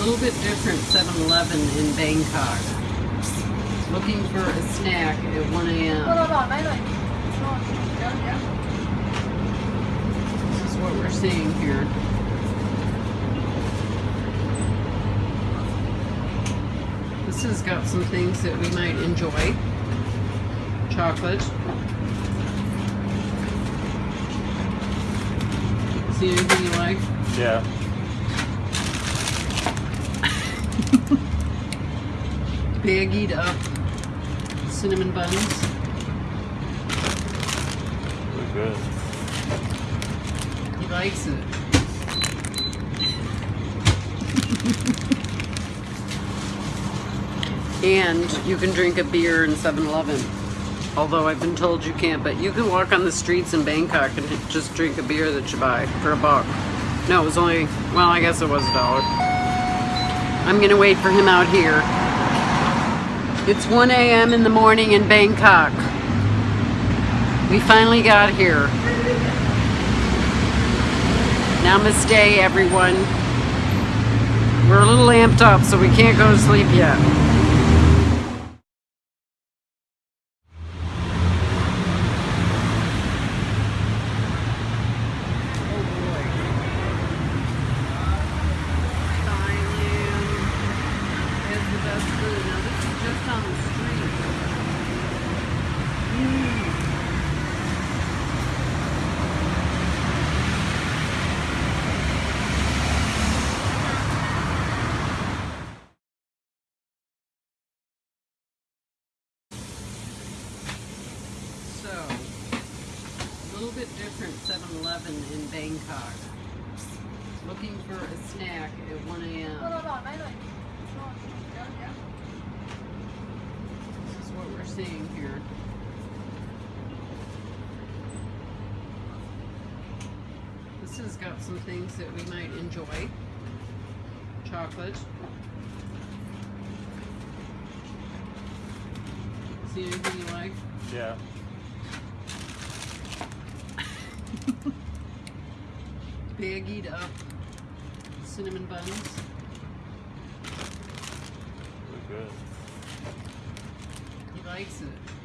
little bit different 7-Eleven in Bangkok. Looking for a snack at 1 a.m. This is what we're seeing here. This has got some things that we might enjoy. Chocolate. See anything you like? Yeah. Baggied up uh, cinnamon buns. Look good. He likes it. and you can drink a beer in 7-Eleven. Although I've been told you can't, but you can walk on the streets in Bangkok and just drink a beer that you buy for a buck. No, it was only, well, I guess it was a dollar. I'm gonna wait for him out here. It's 1 a.m. in the morning in Bangkok. We finally got here. Namaste, everyone. We're a little amped up, so we can't go to sleep yet. Food. Now this is just on the street. Mm. So, a little bit different 7-Eleven in Bangkok. Looking for a snack at 1รอ a.m. seeing here. This has got some things that we might enjoy. Chocolate. See anything you like? Yeah. Baggied up cinnamon buns. Look good. He likes it.